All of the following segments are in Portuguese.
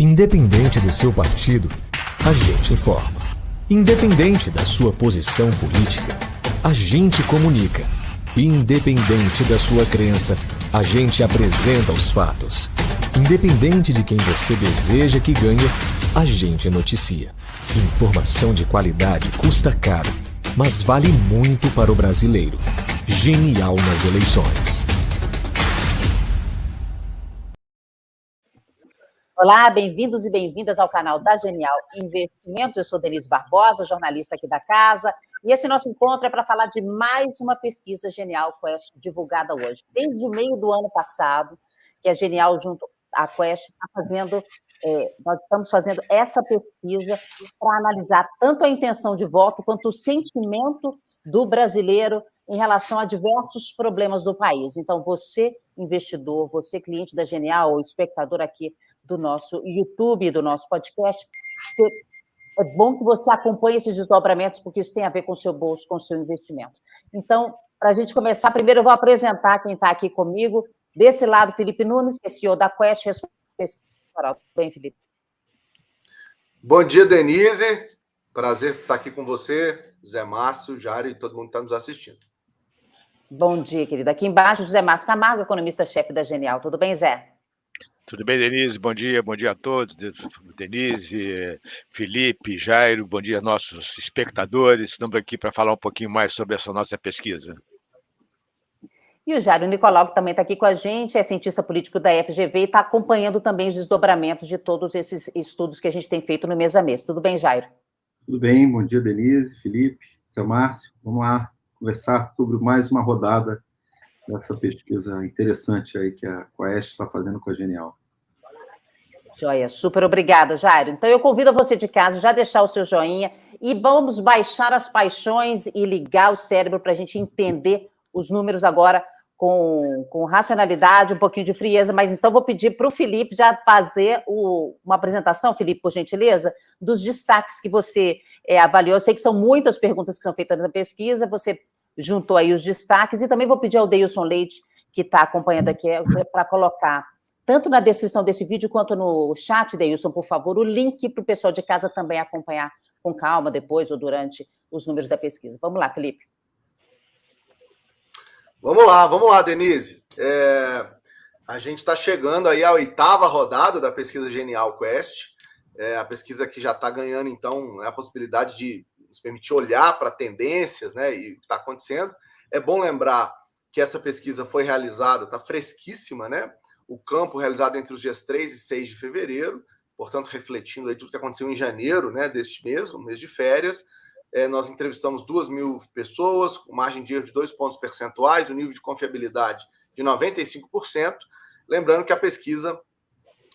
Independente do seu partido, a gente informa. Independente da sua posição política, a gente comunica. Independente da sua crença, a gente apresenta os fatos. Independente de quem você deseja que ganhe, a gente noticia. Informação de qualidade custa caro, mas vale muito para o brasileiro. Genial nas eleições. Olá, bem-vindos e bem-vindas ao canal da Genial Investimentos. Eu sou Denise Barbosa, jornalista aqui da casa, e esse nosso encontro é para falar de mais uma pesquisa Genial Quest divulgada hoje. Desde o meio do ano passado, que a Genial, junto à Quest, está fazendo, é, nós estamos fazendo essa pesquisa para analisar tanto a intenção de voto quanto o sentimento do brasileiro em relação a diversos problemas do país. Então, você, investidor, você, cliente da Genial, ou espectador aqui do nosso YouTube, do nosso podcast. É bom que você acompanhe esses desdobramentos, porque isso tem a ver com o seu bolso, com o seu investimento. Então, para a gente começar, primeiro eu vou apresentar quem está aqui comigo. Desse lado, Felipe Nunes, que é CEO da Quest, responsável. Tudo bem, Felipe? Bom dia, Denise. Prazer estar aqui com você, Zé Márcio, Jário e todo mundo que está nos assistindo. Bom dia, querido. Aqui embaixo, José Márcio Camargo, economista-chefe da Genial. Tudo bem, Zé? Tudo bem, Denise? Bom dia, bom dia a todos. Denise, Felipe, Jairo, bom dia nossos espectadores. Estamos aqui para falar um pouquinho mais sobre essa nossa pesquisa. E o Jairo Nicolau, que também está aqui com a gente, é cientista político da FGV e está acompanhando também os desdobramentos de todos esses estudos que a gente tem feito no mês a mês. Tudo bem, Jairo? Tudo bem, bom dia, Denise, Felipe, seu Márcio. Vamos lá conversar sobre mais uma rodada dessa pesquisa interessante aí que a Quest está fazendo com a Genial. Joia, super obrigada, Jairo. Então eu convido você de casa já deixar o seu joinha e vamos baixar as paixões e ligar o cérebro para a gente entender os números agora com, com racionalidade, um pouquinho de frieza, mas então vou pedir para o Felipe já fazer o, uma apresentação, Felipe, por gentileza, dos destaques que você é, avaliou. Eu sei que são muitas perguntas que são feitas na pesquisa, você juntou aí os destaques, e também vou pedir ao Deilson Leite, que está acompanhando aqui, para colocar, tanto na descrição desse vídeo, quanto no chat, Deilson, por favor, o link para o pessoal de casa também acompanhar com calma depois ou durante os números da pesquisa. Vamos lá, Felipe. Vamos lá, vamos lá, Denise. É, a gente está chegando aí à oitava rodada da pesquisa Genial Quest, é, a pesquisa que já está ganhando, então, a possibilidade de nos permitir olhar para tendências né, e o que está acontecendo. É bom lembrar que essa pesquisa foi realizada, está fresquíssima, né? O campo realizado entre os dias 3 e 6 de fevereiro, portanto, refletindo aí tudo que aconteceu em janeiro né, deste mês, o mês de férias. É, nós entrevistamos 2 mil pessoas, com margem de erro de 2 pontos percentuais, o nível de confiabilidade de 95%. Lembrando que a pesquisa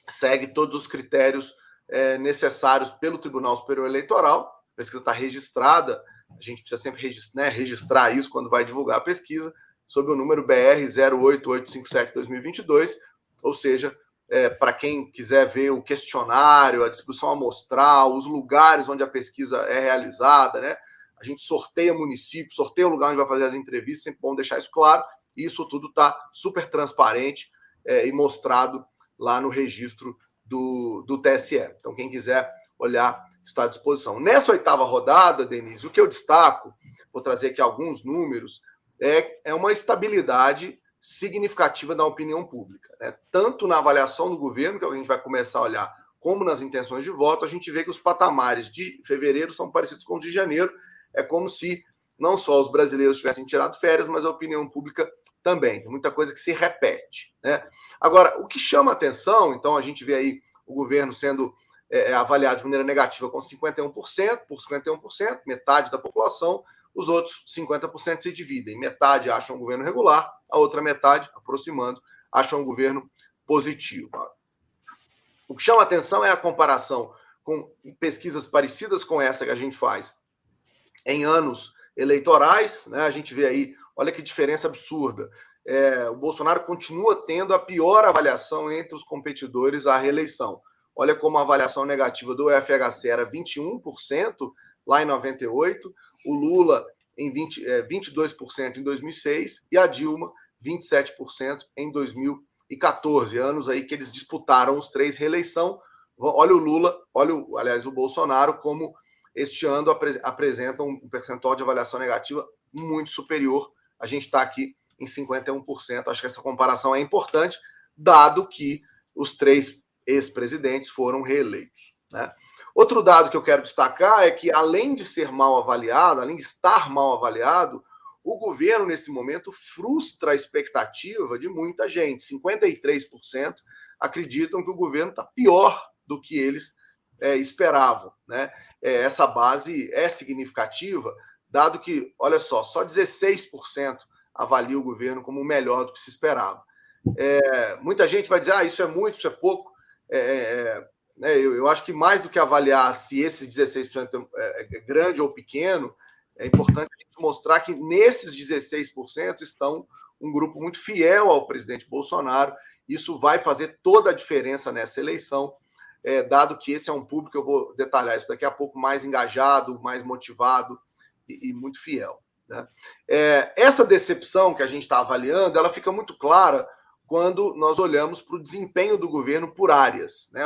segue todos os critérios é, necessários pelo Tribunal Superior Eleitoral, a pesquisa está registrada, a gente precisa sempre registrar, né, registrar isso quando vai divulgar a pesquisa, sob o número BR 08857-2022, ou seja, é, para quem quiser ver o questionário, a distribuição amostral, os lugares onde a pesquisa é realizada, né? A gente sorteia município, sorteia o lugar onde vai fazer as entrevistas, sempre bom deixar isso claro. E isso tudo está super transparente é, e mostrado lá no registro do, do TSE. Então, quem quiser olhar está à disposição. Nessa oitava rodada, Denise, o que eu destaco, vou trazer aqui alguns números, é, é uma estabilidade significativa da opinião pública. Né? Tanto na avaliação do governo, que a gente vai começar a olhar, como nas intenções de voto, a gente vê que os patamares de fevereiro são parecidos com os de janeiro. É como se não só os brasileiros tivessem tirado férias, mas a opinião pública também. Tem muita coisa que se repete. Né? Agora, o que chama atenção, então a gente vê aí o governo sendo é, é, avaliado de maneira negativa com 51%, por 51%, metade da população, os outros 50% se dividem. Metade acham um governo regular, a outra metade, aproximando, acham um governo positivo. O que chama atenção é a comparação com pesquisas parecidas com essa que a gente faz em anos eleitorais. Né? A gente vê aí, olha que diferença absurda. É, o Bolsonaro continua tendo a pior avaliação entre os competidores à reeleição. Olha como a avaliação negativa do FHC era 21% lá em 98, o Lula em 20, é, 22% em 2006 e a Dilma 27% em 2014, anos aí que eles disputaram os três reeleição. olha o Lula, olha, o, aliás, o Bolsonaro, como este ano apresentam um percentual de avaliação negativa muito superior. A gente está aqui em 51%. Acho que essa comparação é importante, dado que os três ex-presidentes foram reeleitos. Né? Outro dado que eu quero destacar é que, além de ser mal avaliado, além de estar mal avaliado, o governo, nesse momento, frustra a expectativa de muita gente. 53% acreditam que o governo está pior do que eles é, esperavam. Né? É, essa base é significativa, dado que, olha só, só 16% avalia o governo como melhor do que se esperava. É, muita gente vai dizer, ah, isso é muito, isso é pouco. É, é, é né, eu, eu, acho que mais do que avaliar se esses 16% é, é grande ou pequeno, é importante mostrar que nesses 16% estão um grupo muito fiel ao presidente Bolsonaro. Isso vai fazer toda a diferença nessa eleição, é, dado que esse é um público, eu vou detalhar isso daqui a pouco, mais engajado, mais motivado e, e muito fiel. Né? É, essa decepção que a gente está avaliando, ela fica muito clara quando nós olhamos para o desempenho do governo por áreas. Né?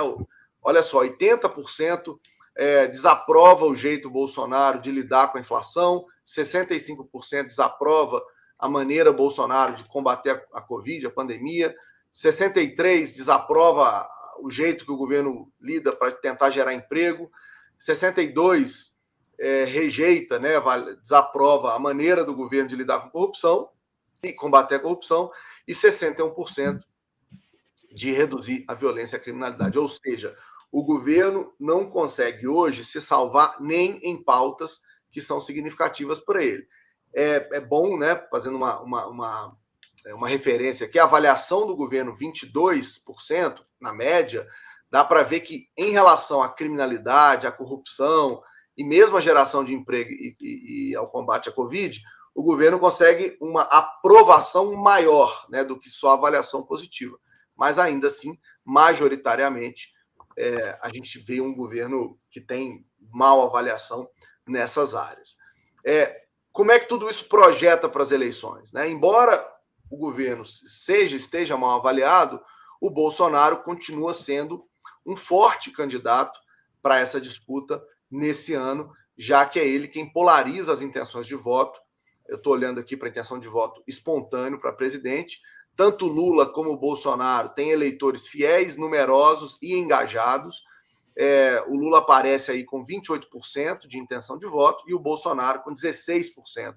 Olha só, 80% é, desaprova o jeito Bolsonaro de lidar com a inflação, 65% desaprova a maneira Bolsonaro de combater a, Covid, a pandemia, 63% desaprova o jeito que o governo lida para tentar gerar emprego, 62% é, rejeita, né, desaprova a maneira do governo de lidar com corrupção e combater a corrupção, e 61% de reduzir a violência e a criminalidade. Ou seja, o governo não consegue hoje se salvar nem em pautas que são significativas para ele. É, é bom, né, fazendo uma, uma, uma, é, uma referência aqui, a avaliação do governo 22%, na média, dá para ver que em relação à criminalidade, à corrupção e mesmo à geração de emprego e, e, e ao combate à Covid, o governo consegue uma aprovação maior né, do que só avaliação positiva. Mas ainda assim, majoritariamente, é, a gente vê um governo que tem mal avaliação nessas áreas. É, como é que tudo isso projeta para as eleições? Né? Embora o governo seja esteja mal avaliado, o Bolsonaro continua sendo um forte candidato para essa disputa nesse ano, já que é ele quem polariza as intenções de voto. Eu estou olhando aqui para intenção de voto espontâneo para presidente, tanto Lula como Bolsonaro têm eleitores fiéis, numerosos e engajados. É, o Lula aparece aí com 28% de intenção de voto e o Bolsonaro com 16%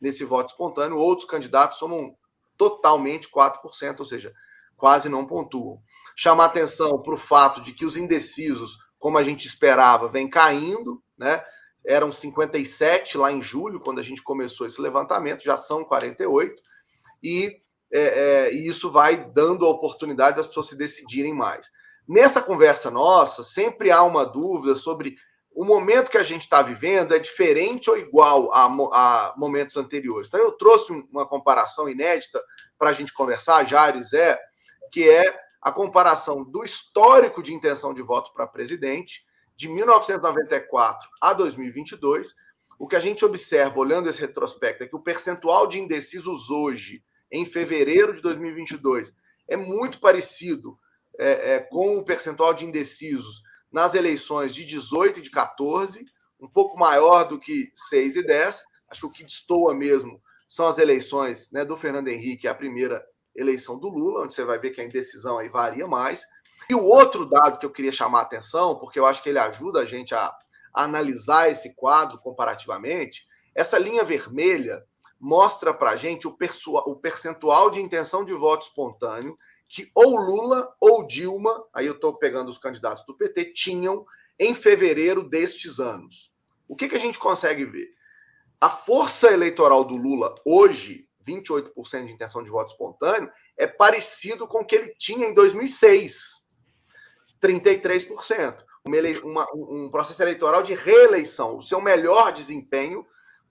nesse voto espontâneo. Outros candidatos somam totalmente 4%, ou seja, quase não pontuam. Chamar atenção para o fato de que os indecisos, como a gente esperava, vem caindo, né? Eram 57 lá em julho, quando a gente começou esse levantamento, já são 48. E é, é, e isso vai dando a oportunidade das pessoas se decidirem mais. Nessa conversa nossa, sempre há uma dúvida sobre o momento que a gente está vivendo é diferente ou igual a, a, momentos anteriores. Então, eu trouxe uma comparação inédita para a gente conversar, Jair Zé, que é a comparação do histórico de intenção de voto para presidente de 1994 a 2022. O que a gente observa olhando esse retrospecto é que o percentual de indecisos hoje em fevereiro de 2022 é muito parecido é, é, com o percentual de indecisos nas eleições de 18 e de 14, um pouco maior do que 6 e 10. Acho que o que destoa mesmo são as eleições né, do Fernando Henrique, a primeira eleição do Lula, onde você vai ver que a indecisão aí varia mais. E o outro dado que eu queria chamar a atenção, porque eu acho que ele ajuda a gente a, a analisar esse quadro comparativamente, essa linha vermelha mostra para a gente o, o percentual de intenção de voto espontâneo que ou Lula ou Dilma, aí eu estou pegando os candidatos do PT, tinham em fevereiro destes anos. O que, que a gente consegue ver? A força eleitoral do Lula hoje, 28% de intenção de voto espontâneo, é parecido com o que ele tinha em 2006, 33%. Uma, uma, um processo eleitoral de reeleição, o seu melhor desempenho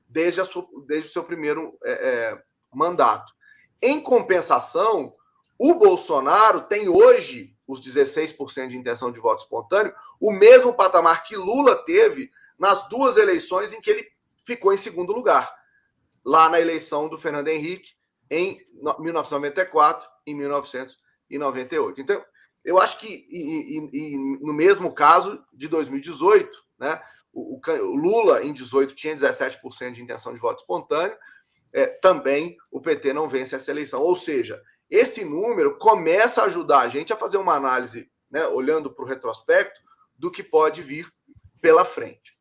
desde, sua, desde o seu primeiro é, é, mandato. Em compensação, o Bolsonaro tem hoje os 16% de intenção de voto espontâneo, o mesmo patamar que Lula teve nas duas eleições em que ele ficou em segundo lugar. Lá na eleição do Fernando Henrique, em 1994 e 1998. Então, eu acho que, e, e, e no mesmo caso de 2018, né, o, o, Lula em 18 tinha 17% de intenção de voto espontâneo, é, também o PT não vence essa eleição. Ou seja, esse número começa a ajudar a gente a fazer uma análise, né, olhando para o retrospecto, do que pode vir pela frente.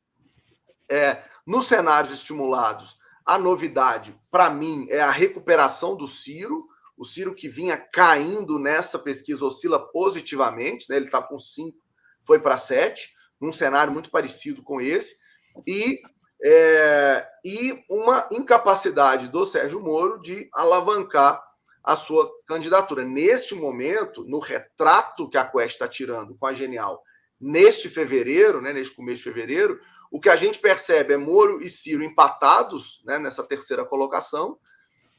É, nos cenários estimulados, a novidade, para mim, é a recuperação do Ciro. O Ciro que vinha caindo nessa pesquisa oscila positivamente, né? ele estava com 5, foi para 7, num cenário muito parecido com esse. E, é, e uma incapacidade do Sérgio Moro de alavancar a sua candidatura. Neste momento, no retrato que a Quest está tirando com a Genial, neste fevereiro, né, neste começo de fevereiro, o que a gente percebe é Moro e Ciro empatados né, nessa terceira colocação,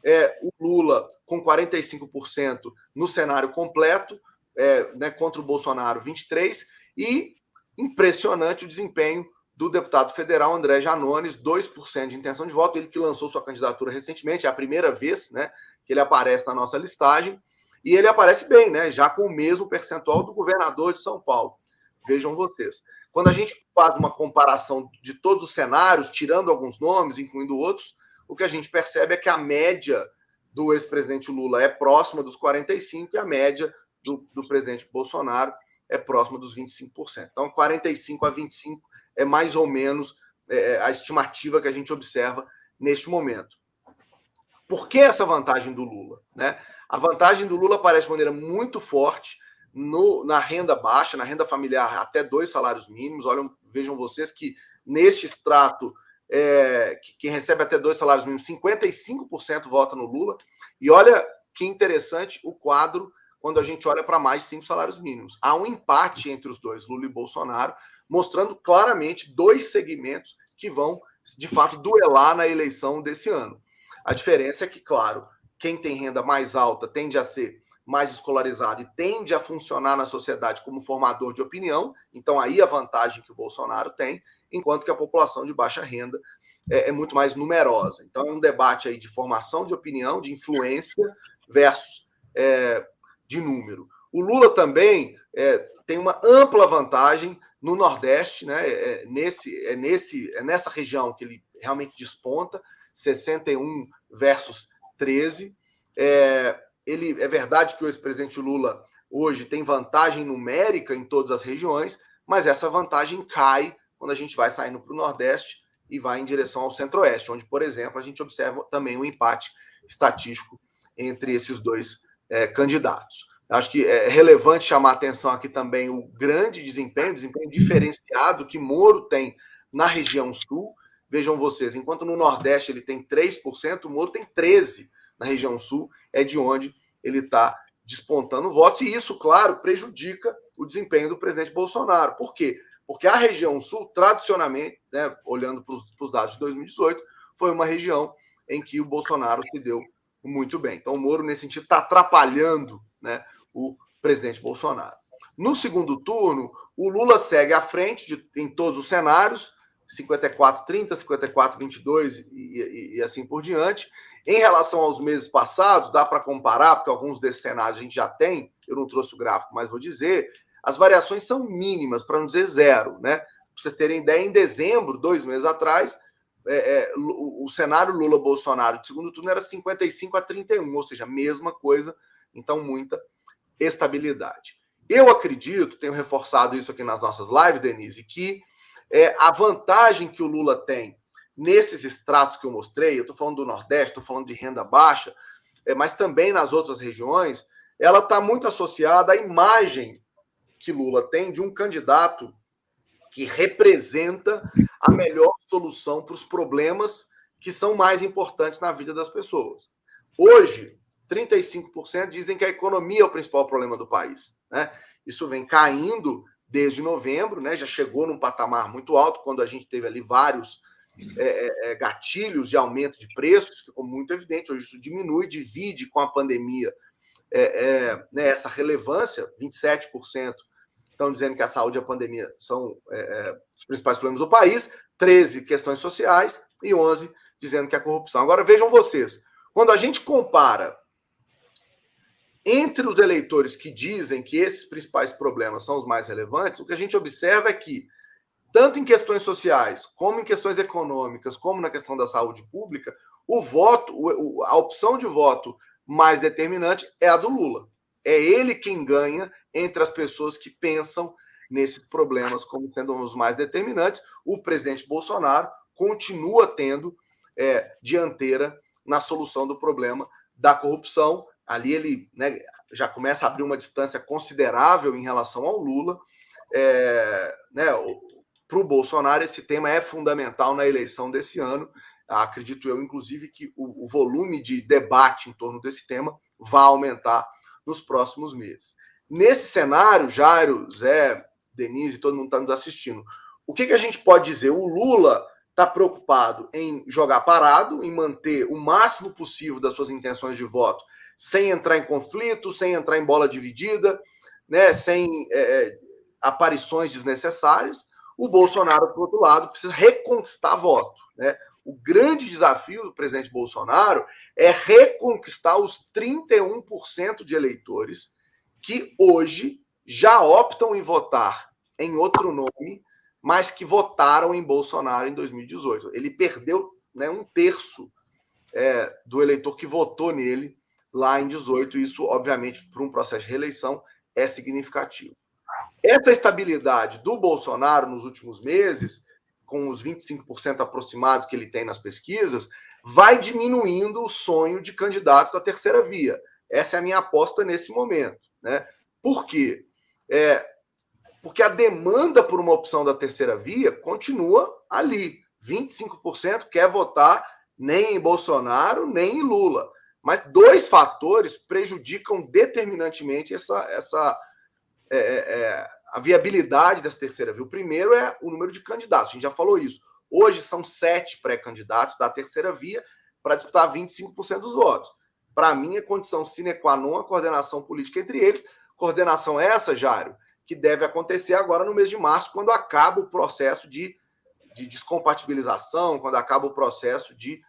é, o Lula com 45% no cenário completo, é, né, contra o Bolsonaro 23%, e impressionante o desempenho do deputado federal André Janones, 2% de intenção de voto, ele que lançou sua candidatura recentemente, é a primeira vez né, que ele aparece na nossa listagem, e ele aparece bem, né, já com o mesmo percentual do governador de São Paulo. Vejam vocês. Quando a gente faz uma comparação de todos os cenários, tirando alguns nomes, incluindo outros, o que a gente percebe é que a média do ex-presidente Lula é próxima dos 45% e a média do, do presidente Bolsonaro é próxima dos 25%. Então, 45 a 25 é mais ou menos é, a estimativa que a gente observa neste momento. Por que essa vantagem do Lula? Né? A vantagem do Lula aparece de maneira muito forte no, na renda baixa, na renda familiar, até dois salários mínimos. Olham, vejam vocês que neste extrato, é, que, quem recebe até dois salários mínimos, 55% vota no Lula. E olha que interessante o quadro quando a gente olha para mais de cinco salários mínimos. Há um empate entre os dois, Lula e Bolsonaro, mostrando claramente dois segmentos que vão, de fato, duelar na eleição desse ano. A diferença é que, claro, quem tem renda mais alta tende a ser mais escolarizado e tende a funcionar na sociedade como formador de opinião, então aí a vantagem que o Bolsonaro tem, enquanto que a população de baixa renda é, é muito mais numerosa. Então é um debate aí de formação de opinião, de influência versus é, de número. O Lula também é, tem uma ampla vantagem no Nordeste, né? É, é, nesse, é, nesse, é nessa região que ele realmente desponta, 61 versus 13. É, ele, é verdade que o ex-presidente Lula hoje tem vantagem numérica em todas as regiões, mas essa vantagem cai quando a gente vai saindo para o Nordeste e vai em direção ao Centro-Oeste, onde, por exemplo, a gente observa também um empate estatístico entre esses dois é, candidatos. Acho que é relevante chamar a atenção aqui também o grande desempenho, desempenho diferenciado que Moro tem na região sul. Vejam vocês, enquanto no Nordeste ele tem 3%, o Moro tem 13% na região sul, é de onde ele está despontando votos, e isso, claro, prejudica o desempenho do presidente Bolsonaro. Por quê? Porque a região sul, tradicionalmente, né, olhando para os dados de 2018, foi uma região em que o Bolsonaro se deu muito bem. Então, o Moro, nesse sentido, está atrapalhando né, o presidente Bolsonaro. No segundo turno, o Lula segue à frente de, em todos os cenários, 54-30, 54-22 e, e, e assim por diante. Em relação aos meses passados, dá para comparar, porque alguns desses cenários a gente já tem, eu não trouxe o gráfico, mas vou dizer, as variações são mínimas, para não dizer zero, né? Para vocês terem ideia, em dezembro, dois meses atrás, é, é, o, o, cenário Lula-Bolsonaro de segundo turno era 55 a 31, ou seja, a mesma coisa, então muita estabilidade. Eu acredito, tenho reforçado isso aqui nas nossas lives, Denise, que é, a vantagem que o Lula tem nesses extratos que eu mostrei, eu estou falando do Nordeste, estou falando de renda baixa, é, mas também nas outras regiões, ela está muito associada à imagem que Lula tem de um candidato que representa a melhor solução para os problemas que são mais importantes na vida das pessoas. Hoje, 35% dizem que a economia é o principal problema do país. Né? Isso vem caindo desde novembro, né? já chegou num patamar muito alto, quando a gente teve ali vários é, é, é gatilhos de aumento de preços, ficou muito evidente. Hoje isso diminui, divide com a pandemia é, é né, essa relevância, 27% estão dizendo que a saúde e a pandemia são é, os principais problemas do país, 13 questões sociais e 11 dizendo que é a corrupção. Agora vejam vocês, quando a gente compara entre os eleitores que dizem que esses principais problemas são os mais relevantes, o que a gente observa é que, tanto em questões sociais, como em questões econômicas, como na questão da saúde pública, o voto, a opção de voto mais determinante é a do Lula. É ele quem ganha entre as pessoas que pensam nesses problemas como sendo os mais determinantes. O presidente Bolsonaro continua tendo é, dianteira na solução do problema da corrupção. Ali ele né, já começa a abrir uma distância considerável em relação ao Lula. É, né, Para o Bolsonaro, esse tema é fundamental na eleição desse ano. Acredito eu, inclusive, que o, o volume de debate em torno desse tema vai aumentar nos próximos meses. Nesse cenário, Jairo, Zé, Denise, todo mundo está nos assistindo. O que, que a gente pode dizer? O Lula está preocupado em jogar parado, em manter o máximo possível das suas intenções de voto, sem entrar em conflito, sem entrar em bola dividida, né, sem é, é aparições desnecessárias. O Bolsonaro, por outro lado, precisa reconquistar voto. Né? O grande desafio do presidente Bolsonaro é reconquistar os 31% de eleitores que hoje já optam em votar em outro nome, mas que votaram em Bolsonaro em 2018. Ele perdeu né, um terço é, do eleitor que votou nele lá em 18. Isso, obviamente, para um processo de reeleição, é significativo. Essa estabilidade do Bolsonaro nos últimos meses com os 25% aproximados que ele tem nas pesquisas, vai diminuindo o sonho de candidatos da terceira via. Essa é a minha aposta nesse momento. Né? Por quê? É, porque a demanda por uma opção da terceira via continua ali. 25% quer votar nem em Bolsonaro, nem em Lula. Mas dois fatores prejudicam determinantemente essa, essa é, é, é a viabilidade dessa terceira via. O primeiro é o número de candidatos, a gente já falou isso. Hoje são sete pré-candidatos da terceira via para disputar 25% dos votos. Para mim, é condição sine qua non a coordenação política entre eles. Coordenação essa, Jário, que deve acontecer agora no mês de março, quando acaba o processo de, de descompatibilização, quando acaba o processo de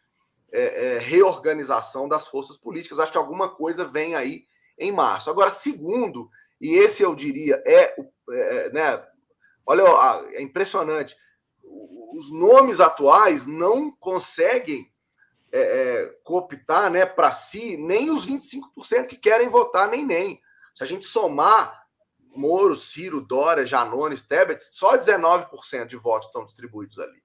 é, é, reorganização das forças políticas. Acho que alguma coisa vem aí em março. Agora, segundo, e esse eu diria é, é né? Olha, é impressionante. Os nomes atuais não conseguem é, é, cooptar né, para si nem os 25% que querem votar, nem nem. Se a gente somar Moro, Ciro, Dória, Janones, Tebet, só 19% de votos estão distribuídos ali.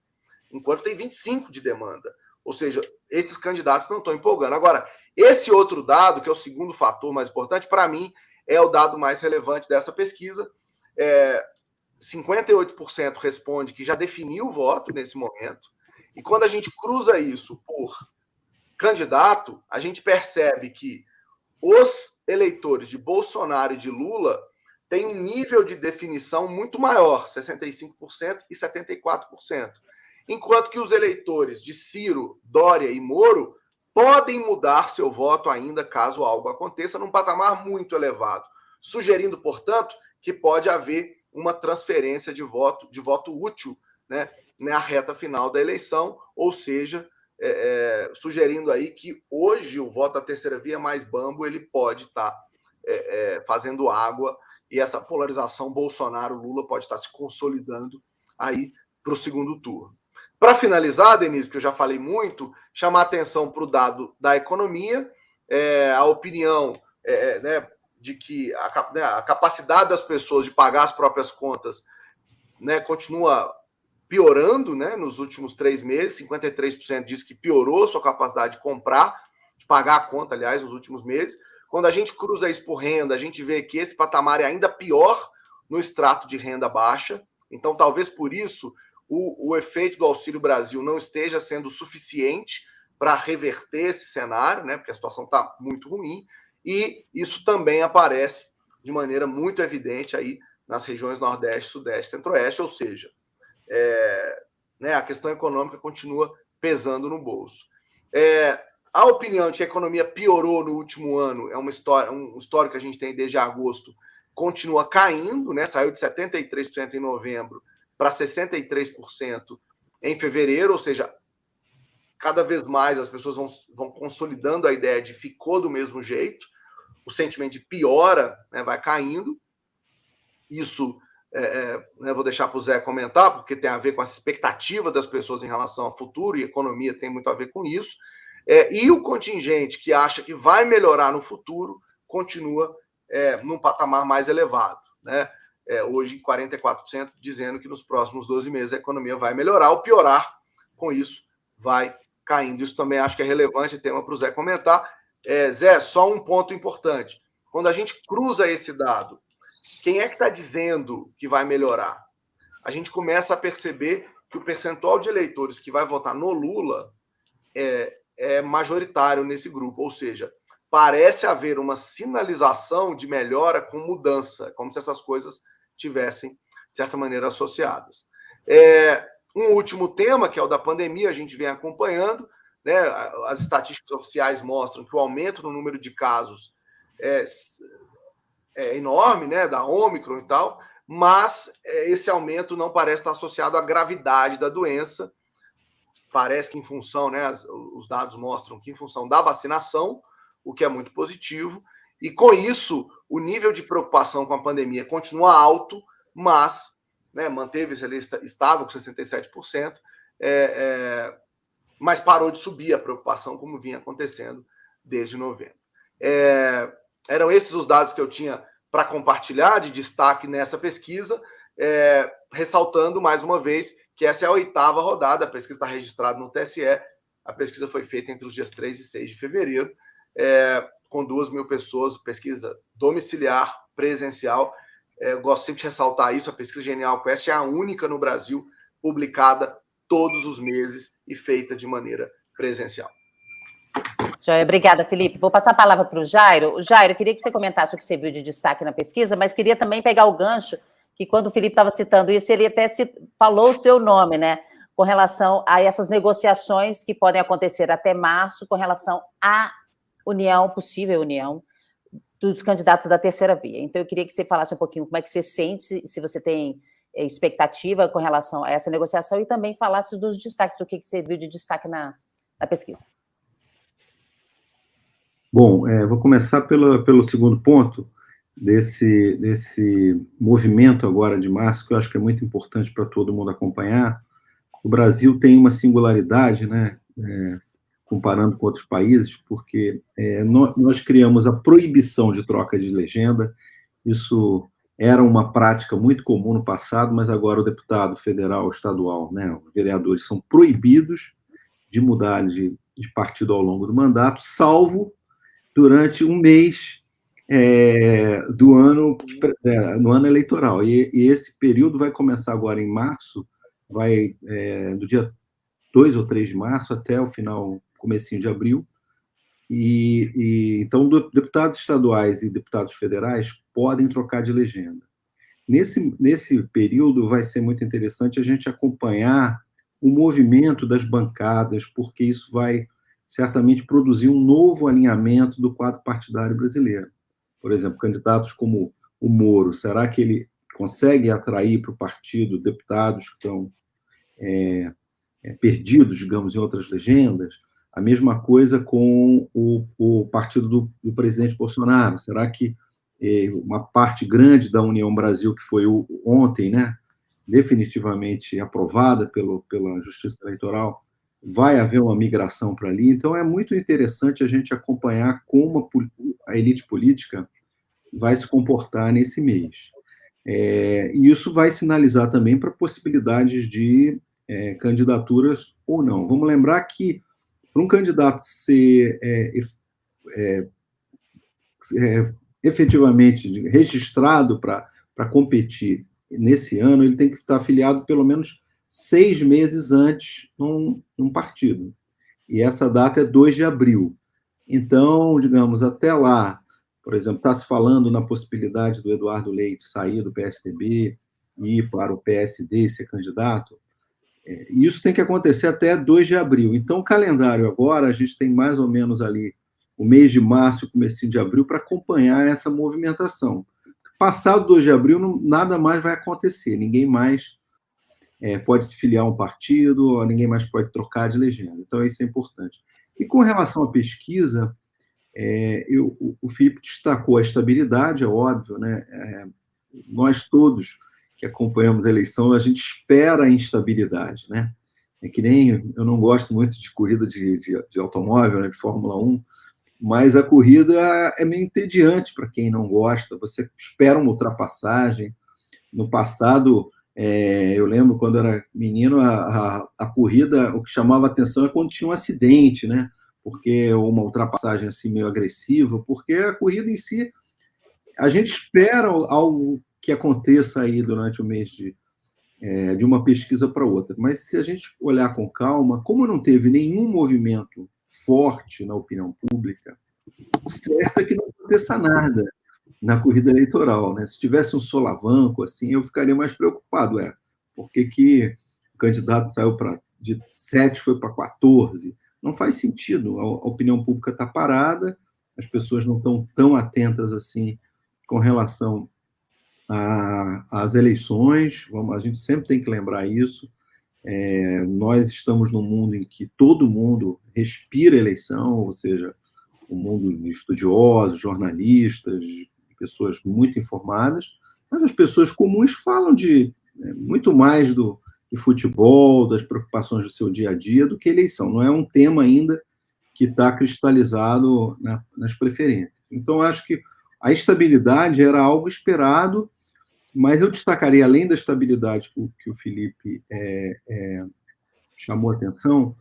Enquanto tem 25% de demanda. Ou seja, esses candidatos não estão empolgando. Agora, esse outro dado, que é o segundo fator mais importante, para mim, é o dado mais relevante dessa pesquisa. É, 58% responde que já definiu o voto nesse momento. E quando a gente cruza isso por candidato, a gente percebe que os eleitores de Bolsonaro e de Lula têm um nível de definição muito maior, 65% e 74%. Enquanto que os eleitores de Ciro, Dória e Moro podem mudar seu voto ainda caso algo aconteça num patamar muito elevado, sugerindo, portanto, que pode haver uma transferência de voto de voto útil, né, na reta final da eleição, ou seja, é, é, sugerindo aí que hoje o voto da terceira via mais bambo ele pode estar tá, é, é, fazendo água e essa polarização Bolsonaro-Lula pode estar tá se consolidando aí para o segundo turno. Para finalizar, Denise, porque eu já falei muito, chamar atenção para o dado da economia, é, a opinião é, é, né, de que a, né, a, capacidade das pessoas de pagar as próprias contas né, continua piorando né, nos últimos três meses. 53% diz que piorou sua capacidade de comprar, de pagar a conta, aliás, nos últimos meses. Quando a gente cruza isso por renda, a gente vê que esse patamar é ainda pior no extrato de renda baixa. Então, talvez por isso o, o efeito do Auxílio Brasil não esteja sendo suficiente para reverter esse cenário, né? Porque a situação está muito ruim, e isso também aparece de maneira muito evidente aí nas regiões Nordeste, Sudeste, Centro-Oeste, ou seja, é, né, a questão econômica continua pesando no bolso. É, a opinião de que a economia piorou no último ano é uma história, um histórico que a gente tem desde agosto, continua caindo, né? Saiu de 73% em novembro para 63% em fevereiro, ou seja, cada vez mais as pessoas vão, vão consolidando a ideia de ficou do mesmo jeito. o sentimento de piora né, vai caindo. Isso é, é, né, vou deixar para o Zé comentar, porque tem a ver com a expectativa das pessoas em relação ao futuro, e economia tem muito a ver com isso. É, e o contingente que acha que vai melhorar no futuro continua é, num patamar mais elevado. Né? É, hoje, 44% dizendo que nos próximos 12 meses a economia vai melhorar ou piorar, com isso vai caindo. Isso também acho que é relevante, tema para o Zé comentar. É, Zé, só um ponto importante. Quando a gente cruza esse dado, quem é que está dizendo que vai melhorar? A gente começa a perceber que o percentual de eleitores que vai votar no Lula é, é majoritário nesse grupo, ou seja, parece haver uma sinalização de melhora com mudança, como se essas coisas tivessem, de certa maneira, associadas. É, um último tema, que é o da pandemia, a gente vem acompanhando, né? as estatísticas oficiais mostram que o aumento no número de casos é, é enorme, né, da Ômicron e tal, mas é, esse aumento não parece estar associado à gravidade da doença. Parece que em função, né, os dados mostram que em função da vacinação, o que é muito positivo, e com isso o nível de preocupação com a pandemia continua alto, mas né, manteve-se ali estável com 67%, é, é, mas parou de subir a preocupação, como vinha acontecendo desde novembro. É, eram esses os dados que eu tinha para compartilhar de destaque nessa pesquisa, é, ressaltando mais uma vez que essa é a oitava rodada, a pesquisa está registrada no TSE, a pesquisa foi feita entre os dias 3 e 6 de fevereiro, é, com duas mil pessoas, pesquisa domiciliar, presencial. É, gosto sempre de ressaltar isso, a pesquisa Genial Quest é a única no Brasil publicada todos os meses e feita de maneira presencial. Obrigada, Felipe. Vou passar a palavra para o Jairo. Jairo, queria que você comentasse o que você viu de destaque na pesquisa, mas queria também pegar o gancho, que quando o Felipe estava citando isso, ele até falou o seu nome, né? Com relação a essas negociações que podem acontecer até março, com relação à união, possível união, dos candidatos da terceira via. Então, eu queria que você falasse um pouquinho como é que você sente, se você tem eh, expectativa com relação a essa negociação e também falasse dos destaques, do que você viu de destaque na, na pesquisa. Bom, é, vou começar pelo, segundo ponto desse, desse movimento agora de março, que eu acho que é muito importante para todo mundo acompanhar. O Brasil tem uma singularidade, né, é, comparando com outros países, porque é, nós, nós criamos a proibição de troca de legenda, isso era uma prática muito comum no passado, mas agora o deputado federal, estadual, né, os vereadores são proibidos de mudar de, de partido ao longo do mandato, salvo durante um mês é, do ano, é, no ano eleitoral. E, e, esse período vai começar agora em março, vai é, do dia 2 ou 3 de março até o final, comecinho de abril. E, e então deputados estaduais e deputados federais podem trocar de legenda. Nesse, nesse período vai ser muito interessante a gente acompanhar o movimento das bancadas, porque isso vai certamente produzir um novo alinhamento do quadro partidário brasileiro. Por exemplo, candidatos como o Moro, será que ele consegue atrair para o partido deputados que estão é, é, perdidos, digamos, em outras legendas? A mesma coisa com o, o partido do, do, presidente Bolsonaro. Será que é, uma parte grande da União Brasil, que foi o, ontem, né, definitivamente aprovada pelo, pela Justiça Eleitoral, vai haver uma migração para ali. Então, é muito interessante a gente acompanhar como a elite política vai se comportar nesse mês. É, e isso vai sinalizar também para possibilidades de é, candidaturas ou não. Vamos lembrar que, para um candidato ser é, é, é efetivamente registrado para competir nesse ano, ele tem que estar afiliado pelo menos seis meses antes num, num partido. E essa data é 2 de abril. Então, digamos, até lá, por exemplo, está se falando na possibilidade do Eduardo Leite sair do PSDB e ir para o PSD ser candidato. É, isso tem que acontecer até 2 de abril. Então, o calendário agora, a gente tem mais ou menos ali o mês de março e o começo de abril para acompanhar essa movimentação. Passado 2 de abril, não, nada mais vai acontecer, ninguém mais é, pode se filiar a um partido, ninguém mais pode trocar de legenda. Então, isso é importante. E com relação à pesquisa, É, eu, o Felipe destacou a estabilidade, é óbvio, né? É, nós todos que acompanhamos a eleição, a gente espera a instabilidade, né? É que nem eu não gosto muito de corrida de, de, de automóvel, né, de Fórmula 1, mas a corrida é meio entediante para quem não gosta. Você espera uma ultrapassagem. No passado, é, eu lembro quando era menino, a, a, a, corrida, o que chamava atenção é quando tinha um acidente, né? Porque uma ultrapassagem assim meio agressiva, porque a corrida em si, a gente espera algo que aconteça aí durante o mês de, é, de uma pesquisa para outra. Mas se a gente olhar com calma, como não teve nenhum movimento forte na opinião pública, o certo é que não aconteça nada na corrida eleitoral. Né? Se tivesse um solavanco, assim, eu ficaria mais preocupado. É, por que, que o candidato saiu para de 7 foi para 14? Não faz sentido. A, a opinião pública está parada, as pessoas não estão tão atentas assim com relação às eleições. Vamos, a gente sempre tem que lembrar isso. É, nós estamos num mundo em que todo mundo respira eleição, ou seja, o mundo de estudiosos, jornalistas, pessoas muito informadas, mas as pessoas comuns falam de é, muito mais do de futebol, das preocupações do seu dia a dia, do que eleição. Não é um tema ainda que está cristalizado na, nas preferências. Então, acho que a estabilidade era algo esperado, mas eu destacaria, além da estabilidade que o Felipe é, é, chamou atenção,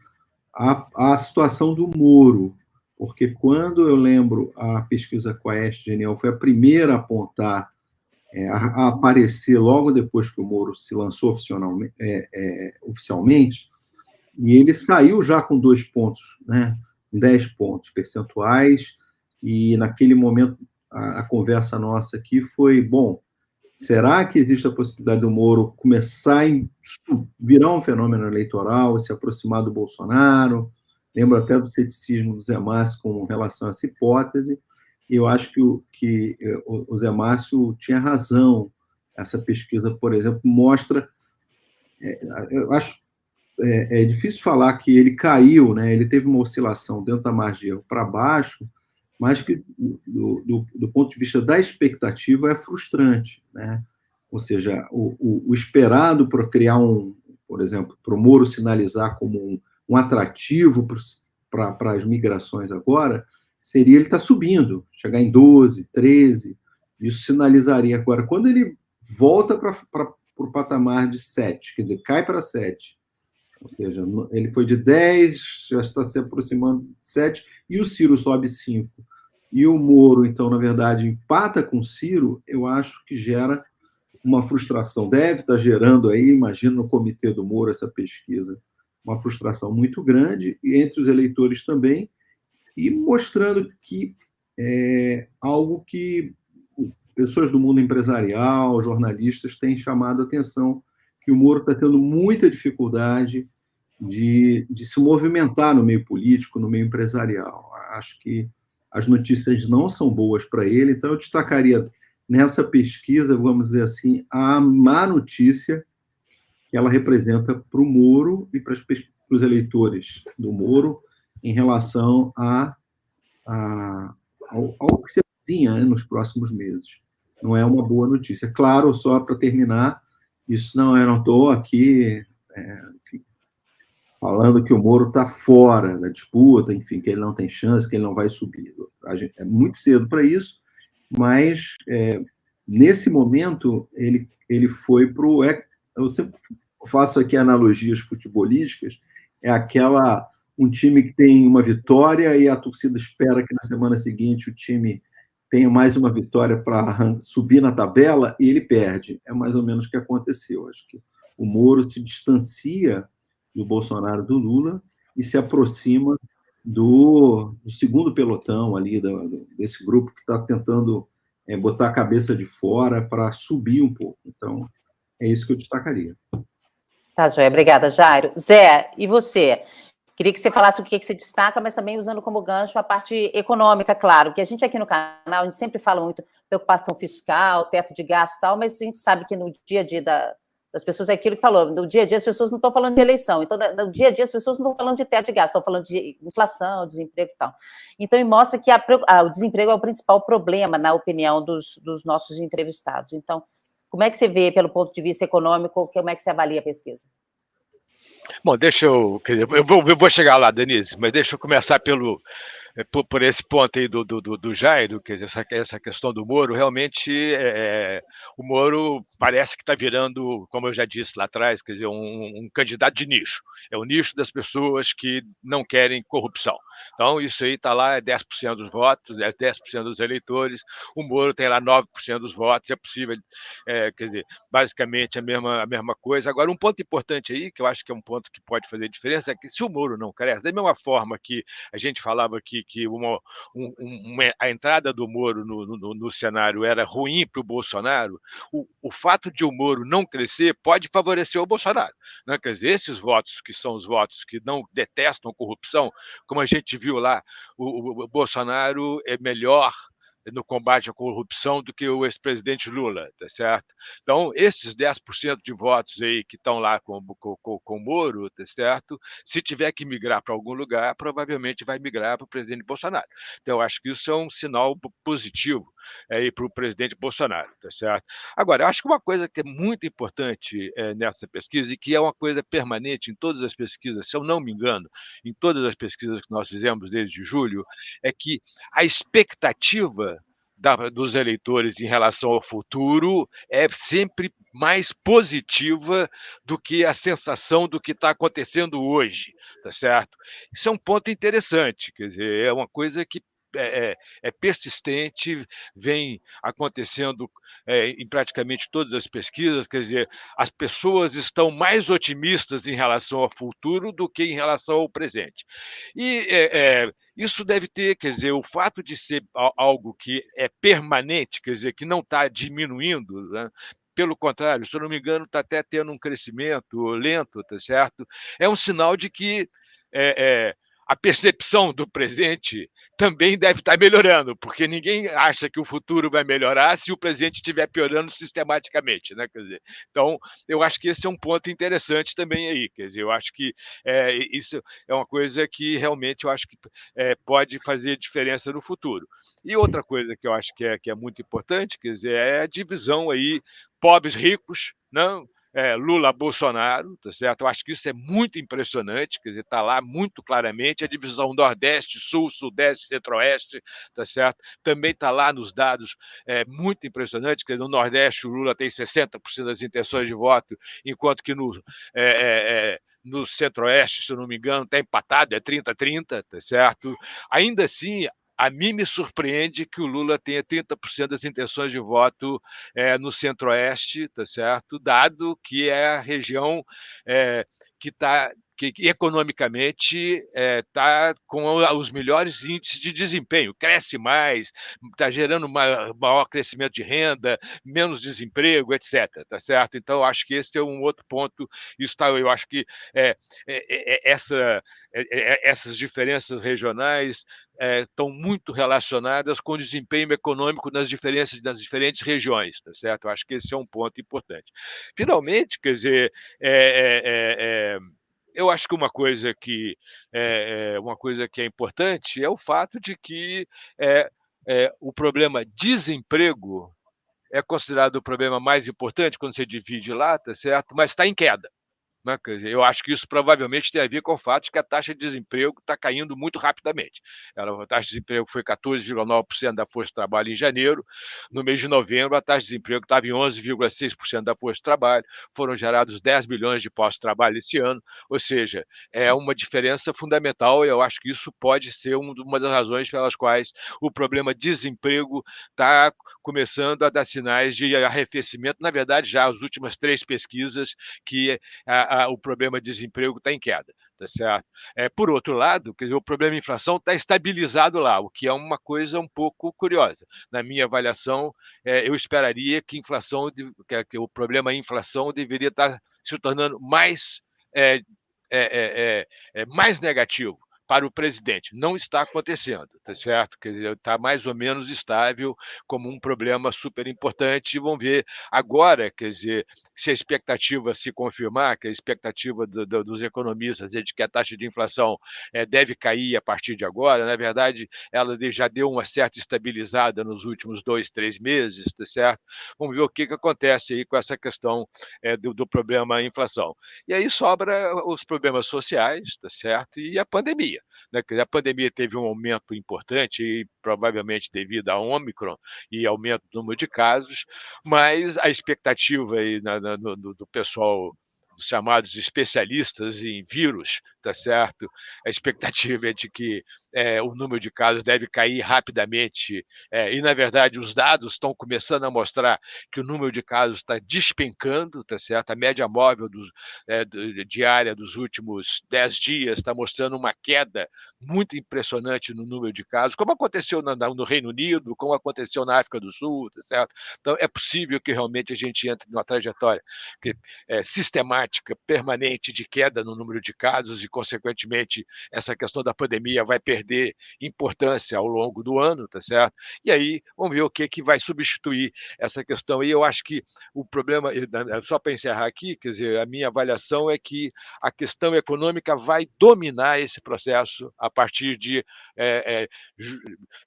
a, a situação do Moro porque quando eu lembro a pesquisa Quest Genial foi a primeira a apontar, é, a, aparecer logo depois que o Moro se lançou oficialmente, é, é, oficialmente e ele saiu já com dois pontos, né, dez pontos percentuais, e naquele momento a, a conversa nossa aqui foi, bom, será que existe a possibilidade do Moro começar a virar um fenômeno eleitoral, se aproximar do Bolsonaro, Lembro até do ceticismo do Zé Márcio com relação a essa hipótese, e eu acho que o, que eh, o Zé Márcio tinha razão. Essa pesquisa, por exemplo, mostra. É, eu acho é, é, difícil falar que ele caiu, né? ele teve uma oscilação dentro da margem para baixo, mas que, do, do, do, ponto de vista da expectativa, é frustrante. Né? Ou seja, o, o, o esperado para criar um, por exemplo, para o Moro sinalizar como um, um atrativo para as migrações agora seria ele estar tá subindo, chegar em 12, 13. Isso sinalizaria agora. Quando ele volta para o patamar de 7, quer dizer, cai para 7, ou seja, ele foi de 10, já está se aproximando de 7, e o Ciro sobe 5. E o Moro, então, na verdade, empata com o Ciro, eu acho que gera uma frustração. Deve estar gerando aí, imagino no comitê do Moro, essa pesquisa uma frustração muito grande, e entre os eleitores também, e mostrando que é algo que pessoas do mundo empresarial, jornalistas, têm chamado a atenção, que o Moro está tendo muita dificuldade de, de se movimentar no meio político, no meio empresarial. Acho que as notícias não são boas para ele, então eu destacaria nessa pesquisa, vamos dizer assim, a má notícia que ela representa para o Moro e para, os eleitores do Moro em relação a, a ao, ao, que se avizinha né, nos próximos meses. Não é uma boa notícia. Claro, só para terminar, isso não é, não estou aqui é, enfim, falando que o Moro está fora da disputa, enfim, que ele não tem chance, que ele não vai subir. Gente, é muito cedo para isso, mas é, nesse momento ele, ele foi para o. Eu sempre faço aqui analogias futebolísticas, é aquela um time que tem uma vitória e a torcida espera que na semana seguinte o time tenha mais uma vitória para subir na tabela e ele perde. É mais ou menos o que aconteceu. Acho que o Moro se distancia do Bolsonaro do Lula e se aproxima do, do segundo pelotão ali, do, desse grupo que está tentando é, botar a cabeça de fora para subir um pouco. Então, é isso que eu destacaria. Tá, Joia. Obrigada, Jairo. Zé, e você? Queria que você falasse o que, que você destaca, mas também usando como gancho a parte econômica, claro, que a gente aqui no canal, a gente sempre fala muito preocupação fiscal, teto de gasto e tal, mas a gente sabe que no dia a dia da, das pessoas, é aquilo que falou, no dia a dia as pessoas não estão falando de eleição, então no dia a dia as pessoas não estão falando de teto de gasto, estão falando de inflação, desemprego e tal. Então, mostra que a, a, o desemprego é o principal problema, na opinião dos, dos nossos entrevistados. Então, como é que você vê, pelo ponto de vista econômico, como é que você avalia a pesquisa? Bom, deixa eu. Eu vou, eu vou chegar lá, Denise, mas deixa eu começar pelo, por, por, esse ponto aí do, do, do Jairo, que essa, essa questão do Moro, realmente é, é o Moro parece que está virando, como eu já disse lá atrás, quer dizer, um, um, candidato de nicho. É o nicho das pessoas que não querem corrupção. Então, isso aí está lá, é 10% dos votos, é 10% dos eleitores, o Moro tem lá 9% dos votos, é possível, é, quer dizer, basicamente a mesma, a mesma coisa. Agora, um ponto importante aí, que eu acho que é um ponto que pode fazer diferença, é que se o Moro não cresce, da mesma forma que a gente falava aqui que uma, um, uma, a entrada do Moro no, no, no cenário era ruim para o Bolsonaro, o fato de o Moro não crescer pode favorecer o Bolsonaro. Né? Quer dizer, esses votos que são os votos que não detestam corrupção, como a gente viu lá, o, o Bolsonaro é melhor no combate à corrupção do que o ex-presidente Lula, tá certo? Então, esses 10% de votos aí que estão lá com, com, com o Moro, tá certo? Se tiver que migrar para algum lugar, provavelmente vai migrar para o presidente Bolsonaro. Então, acho que isso é um sinal positivo aí para o presidente Bolsonaro, tá certo? Agora, acho que uma coisa que é muito importante é, nessa pesquisa e que é uma coisa permanente em todas as pesquisas, se eu não me engano, em todas as pesquisas que nós fizemos desde julho, é que a expectativa da, dos eleitores em relação ao futuro é sempre mais positiva do que a sensação do que está acontecendo hoje, tá certo? Isso é um ponto interessante, quer dizer, é uma coisa que é, é, é persistente, vem acontecendo é, em praticamente todas as pesquisas, quer dizer, as pessoas estão mais otimistas em relação ao futuro do que em relação ao presente. E é, isso deve ter, quer dizer, o fato de ser algo que é permanente, quer dizer, que não está diminuindo, né? pelo contrário, se eu não me engano, está até tendo um crescimento lento, tá certo? É um sinal de que é, é, a percepção do presente também deve estar melhorando, porque ninguém acha que o futuro vai melhorar se o presente estiver piorando sistematicamente, né? Quer dizer, então, eu acho que esse é um ponto interessante também aí, quer dizer, eu acho que é, isso é uma coisa que realmente eu acho que é, pode fazer diferença no futuro. E outra coisa que eu acho que é, que é muito importante, quer dizer, é a divisão aí pobres-ricos, não? É, Lula Bolsonaro, tá certo? Eu acho que isso é muito impressionante, quer dizer, está lá muito claramente a divisão Nordeste, Sul, Sudeste, Centro-Oeste, tá certo? Também está lá nos dados é, muito impressionante, que no Nordeste o Lula tem 60% das intenções de voto, enquanto que no é, é, é no Centro-Oeste, se eu não me engano, está empatado, é 30-30, tá certo? Ainda assim, a mim me surpreende que o Lula tenha 30% das intenções de voto é, no Centro-Oeste, tá certo? Dado que é a região é, que está que, economicamente está eh, é, com os melhores índices de desempenho, cresce mais, está gerando maior, maior crescimento de renda, menos desemprego, etc. Tá certo? Então, acho que esse é um outro ponto. Isso tá, eu acho que é, é, essa, essas diferenças regionais estão muito relacionadas com o desempenho econômico nas diferenças das diferentes regiões, tá certo? Acho que esse é um ponto importante. Finalmente, quer dizer, é, é, é, eu acho que uma coisa que é, uma coisa que é importante é o fato de que é, é, o problema desemprego é considerado o problema mais importante quando você divide lá, tá certo? Mas está em queda. Né? Eu acho que isso provavelmente tem a ver com o fato de que a taxa de desemprego está caindo muito rapidamente. Ela, a taxa de desemprego foi 14,9% da força de trabalho em janeiro. No mês de novembro, a taxa de desemprego estava em 11,6% da força de trabalho. Foram gerados 10 milhões de postos de trabalho esse ano. Ou seja, é uma diferença fundamental e eu acho que isso pode ser uma das razões pelas quais o problema desemprego está começando a dar sinais de arrefecimento. Na verdade, já as últimas três pesquisas que a, a, o problema de desemprego está em queda, tá certo? É, por outro lado, dizer, o problema de inflação está estabilizado lá, o que é uma coisa um pouco curiosa. Na minha avaliação, é, eu esperaria que, inflação, que, que, o problema inflação deveria estar tá se tornando mais, é, é, é, é mais negativo para o presidente. Não está acontecendo, tá certo? Está mais ou menos estável como um problema super importante. E vamos ver agora, quer dizer, se a expectativa se confirmar, que a expectativa do, do, dos economistas é de que a taxa de inflação é, deve cair a partir de agora. Na verdade, ela já deu uma certa estabilizada nos últimos dois, três meses, tá certo? Vamos ver o que, que acontece aí com essa questão é, do, do problema inflação. E aí sobra os problemas sociais, tá certo? E a pandemia. Né? A pandemia teve um aumento importante, e provavelmente devido à Ômicron e aumento do número de casos, mas a expectativa aí na, na, no, do pessoal chamados especialistas em vírus, tá certo? A expectativa é de que é, o número de casos deve cair rapidamente, é, e na verdade os dados estão começando a mostrar que o número de casos está despencando, tá certo? A média móvel do, é, do, diária dos últimos 10 dias está mostrando uma queda muito impressionante no número de casos, como aconteceu no, no Reino Unido, como aconteceu na África do Sul, tá certo? Então é possível que realmente a gente entre numa trajetória que, é, sistemática, permanente de queda no número de casos e consequentemente, essa questão da pandemia vai perder importância ao longo do ano, tá certo? E aí, vamos ver o que, que vai substituir essa questão. E eu acho que o problema, só para encerrar aqui, quer dizer, a minha avaliação é que a questão econômica vai dominar esse processo a partir de é, é,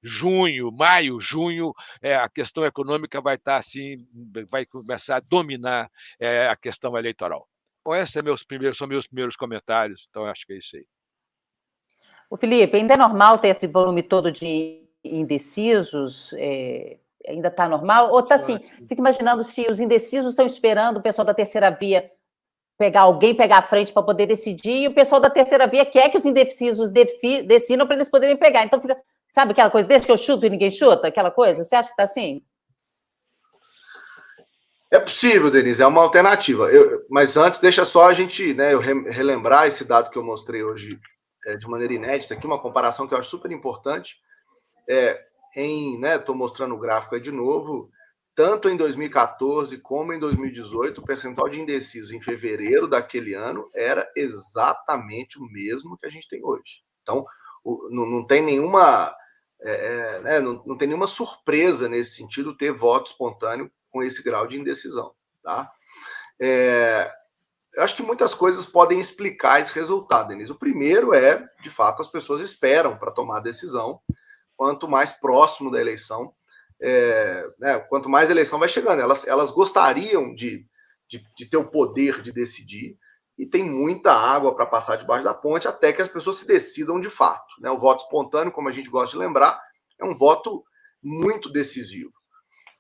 junho, maio, junho, é, a questão econômica vai estar assim, vai começar a dominar é, a questão eleitoral. Bom, esses é meus primeiros, são meus primeiros comentários, então acho que é isso aí. O Felipe, ainda é normal ter esse volume todo de indecisos? É, ainda está normal? Ou está assim? Fico imaginando se os indecisos estão esperando o pessoal da terceira via pegar alguém, pegar a frente para poder decidir, e o pessoal da terceira via quer que os indecisos decidam para eles poderem pegar. Então fica, sabe aquela coisa, desde que eu chuto e ninguém chuta, aquela coisa? Você acha que está assim? É possível, Denise, é uma alternativa. Eu, mas antes, deixa só a gente, né, eu relembrar esse dado que eu mostrei hoje é, de maneira inédita aqui, uma comparação que eu acho super importante. É, em, né, estou mostrando o gráfico aí de novo, tanto em 2014 como em 2018, o percentual de indecisos em fevereiro daquele ano era exatamente o mesmo que a gente tem hoje. Então, o, não, não, tem nenhuma. É, é, né, não, não tem nenhuma surpresa nesse sentido ter voto espontâneo com esse grau de indecisão. Tá? É, eu acho que muitas coisas podem explicar esse resultado, Denise. O primeiro é, de fato, as pessoas esperam para tomar a decisão, quanto mais próximo da eleição, é, né, quanto mais a eleição vai chegando. Elas, elas gostariam de, de, de ter o poder de decidir, e tem muita água para passar debaixo da ponte até que as pessoas se decidam de fato. Né? O voto espontâneo, como a gente gosta de lembrar, é um voto muito decisivo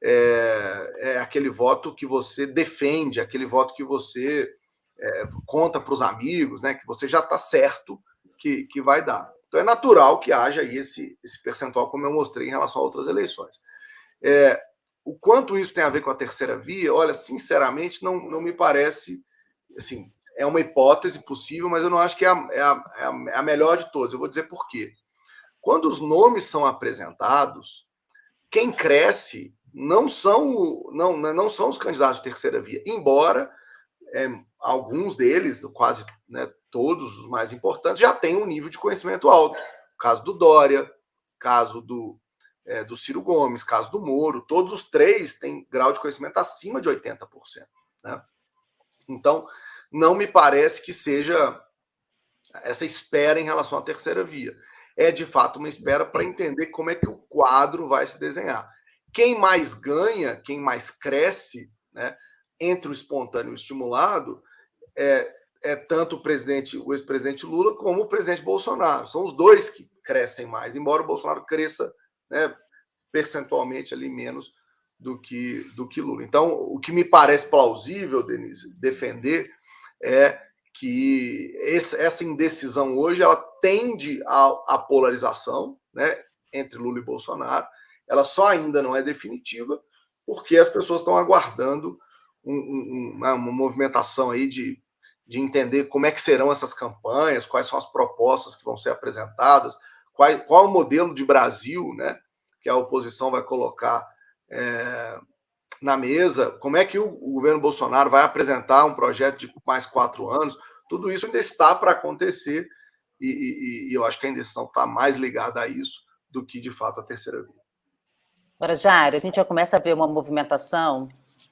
é, é aquele voto que você defende, aquele voto que você é, conta para os amigos, né, que você já está certo que, que vai dar. Então é natural que haja aí esse, esse percentual, como eu mostrei em relação a outras eleições. É, o quanto isso tem a ver com a terceira via, olha, sinceramente, não, não me parece. Assim, é uma hipótese possível, mas eu não acho que é a, é a, é a melhor de todas. Eu vou dizer por quê. Quando os nomes são apresentados, quem cresce não são, não, né, não são os candidatos de terceira via, embora é, alguns deles, quase né, todos os mais importantes, já tenham um nível de conhecimento alto. Caso do Dória, caso do, é, do Ciro Gomes, caso do Moro, todos os três têm grau de conhecimento acima de 80%. Né? Então, não me parece que seja essa espera em relação à terceira via. É de fato uma espera para entender como é que o quadro vai se desenhar. Quem mais ganha, quem mais cresce, né, entre o espontâneo e o estimulado, é, é tanto o presidente, o ex-presidente Lula, como o presidente Bolsonaro. São os dois que crescem mais, embora o Bolsonaro cresça né, percentualmente ali menos do que, do que Lula. Então, o que me parece plausível, Denise, defender é que esse, essa indecisão hoje ela tende à, polarização né, entre Lula e Bolsonaro, ela só ainda não é definitiva, porque as pessoas estão aguardando um, um, uma, uma, movimentação aí de, de entender como é que serão essas campanhas, quais são as propostas que vão ser apresentadas, qual, qual o modelo de Brasil né, que a oposição vai colocar é, na mesa, como é que o, o, governo Bolsonaro vai apresentar um projeto de mais quatro anos, tudo isso ainda está para acontecer e, e, e eu acho que a indecisão está mais ligada a isso do que, de fato, a terceira via. Agora, Jair, a gente já começa a ver uma movimentação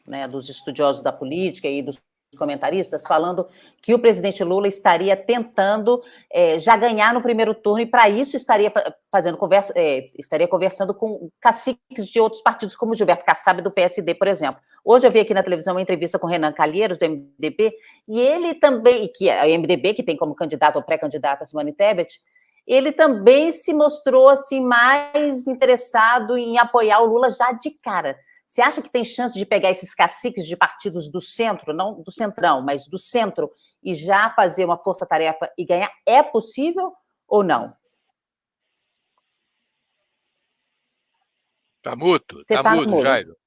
né, dos estudiosos da política e dos comentaristas falando que o presidente Lula estaria tentando é, já ganhar no primeiro turno e para isso estaria fazendo conversa, é, estaria conversando com caciques de outros partidos, como Gilberto Kassab do PSD, por exemplo. Hoje eu vi aqui na televisão uma entrevista com Renan Calheiros, do MDB, e ele também, que é o MDB, que tem como candidato ou pré-candidata Simone Tebet, ele também se mostrou assim mais interessado em apoiar o Lula já de cara. Você acha que tem chance de pegar esses caciques de partidos do centro, não do centrão, mas do centro, e já fazer uma força-tarefa e ganhar? É possível ou não? Tá mudo, tá, tá mudo, mudo, Jairo.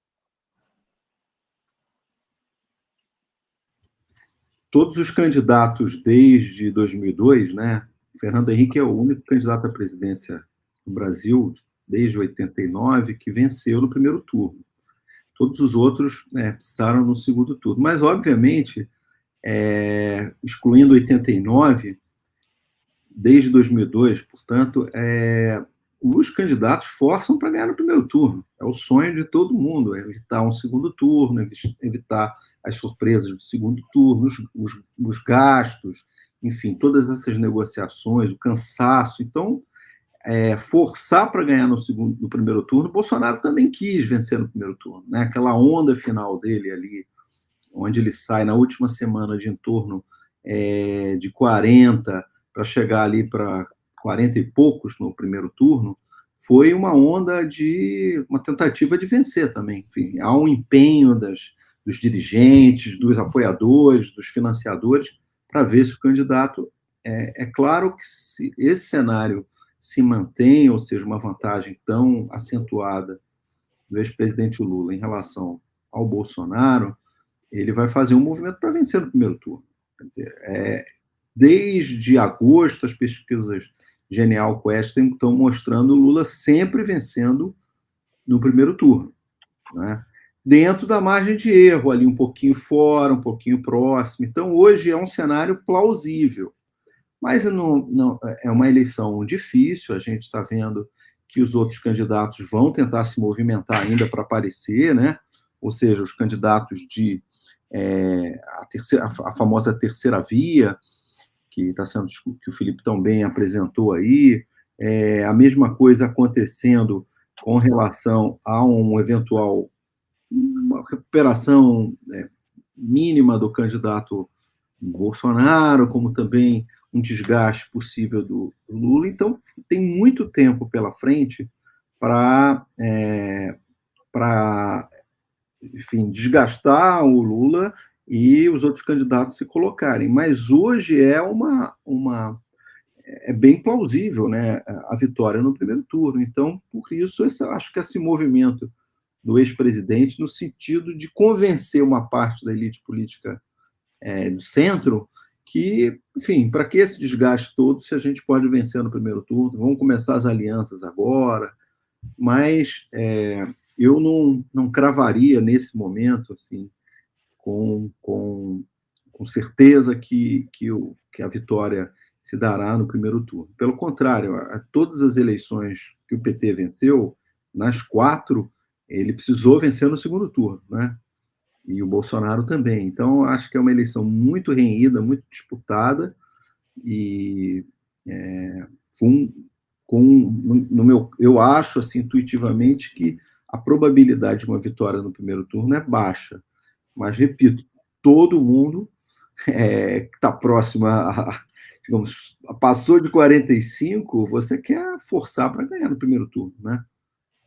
Todos os candidatos desde 2002, né, Fernando Henrique é o único candidato à presidência do Brasil desde 89 que venceu no primeiro turno. Todos os outros né, precisaram no segundo turno. Mas, obviamente, é, excluindo 89, desde 2002, portanto, é, os candidatos forçam para ganhar no primeiro turno. É o sonho de todo mundo, é evitar um segundo turno, evitar as surpresas do segundo turno, os, os, os gastos, enfim, todas essas negociações, o cansaço. Então, é, forçar para ganhar no, segundo, no primeiro turno, Bolsonaro também quis vencer no primeiro turno. Né? Aquela onda final dele ali, onde ele sai na última semana de em torno é, de 40 para chegar ali para 40 e poucos no primeiro turno, foi uma onda de uma tentativa de vencer também. Enfim, há um empenho das, dos dirigentes, dos apoiadores, dos financiadores para ver se o candidato. É, é claro que se esse cenário se mantém, ou seja, uma vantagem tão acentuada do ex-presidente Lula em relação ao Bolsonaro, ele vai fazer um movimento para vencer no primeiro turno. Quer dizer, é, desde agosto, as pesquisas Genial Quest estão mostrando Lula sempre vencendo no primeiro turno. Né? Dentro da margem de erro, ali um pouquinho fora, um pouquinho próximo. Então, hoje é um cenário plausível. Mas não, não, é uma eleição difícil, a gente está vendo que os outros candidatos vão tentar se movimentar ainda para aparecer, né? ou seja, os candidatos de é, a, terceira, a famosa terceira via, que está sendo que o Felipe também apresentou aí, é, a mesma coisa acontecendo com relação a um eventual recuperação né, mínima do candidato Bolsonaro, como também um desgaste possível do, Lula. Então, tem muito tempo pela frente para, é, para enfim, desgastar o Lula e os outros candidatos se colocarem. Mas hoje é uma, uma é bem plausível, né, a vitória no primeiro turno. Então, por isso, esse, acho que esse movimento do ex-presidente, no sentido de convencer uma parte da elite política é, do centro que, enfim, para que esse desgaste todo se a gente pode vencer no primeiro turno? Vamos começar as alianças agora, mas é, eu não, não cravaria nesse momento, assim, com, com, com certeza que, que, o, que a vitória se dará no primeiro turno. Pelo contrário, a, todas as eleições que o PT venceu, nas quatro, ele precisou vencer no segundo turno, né? E o Bolsonaro também. Então, acho que é uma eleição muito renhida, muito disputada, e é, com, com no meu, eu acho assim intuitivamente que a probabilidade de uma vitória no primeiro turno é baixa. Mas repito, todo mundo é, que está próximo a, digamos, passou de 45, você quer forçar para ganhar no primeiro turno, né?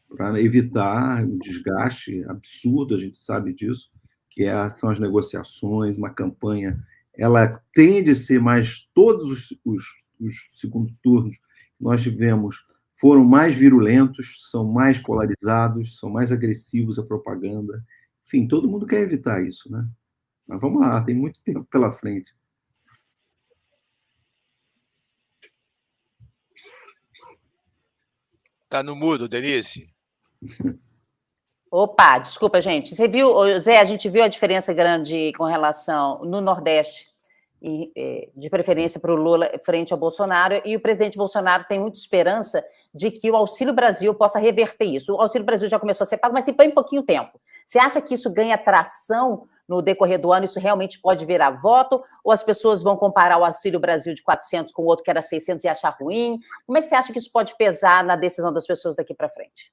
Para evitar um desgaste absurdo, a gente sabe disso, que é, são as negociações, uma campanha, ela tende a ser mais, todos os, os, os segundos turnos que nós tivemos foram mais virulentos, são mais polarizados, são mais agressivos a propaganda. Enfim, todo mundo quer evitar isso, né? Mas vamos lá, tem muito tempo pela frente. Está no mudo, Denise. Opa, desculpa, gente. Você viu, Zé, a gente viu a diferença grande com relação no Nordeste e, de preferência para o Lula frente ao Bolsonaro, e o presidente Bolsonaro tem muita esperança de que o Auxílio Brasil possa reverter isso. O Auxílio Brasil já começou a ser pago, mas tem bem pouquinho tempo. Você acha que isso ganha tração no decorrer do ano, isso realmente pode virar voto? Ou as pessoas vão comparar o Auxílio Brasil de 400 com o outro que era 600 e achar ruim? Como é que você acha que isso pode pesar na decisão das pessoas daqui para frente?